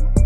you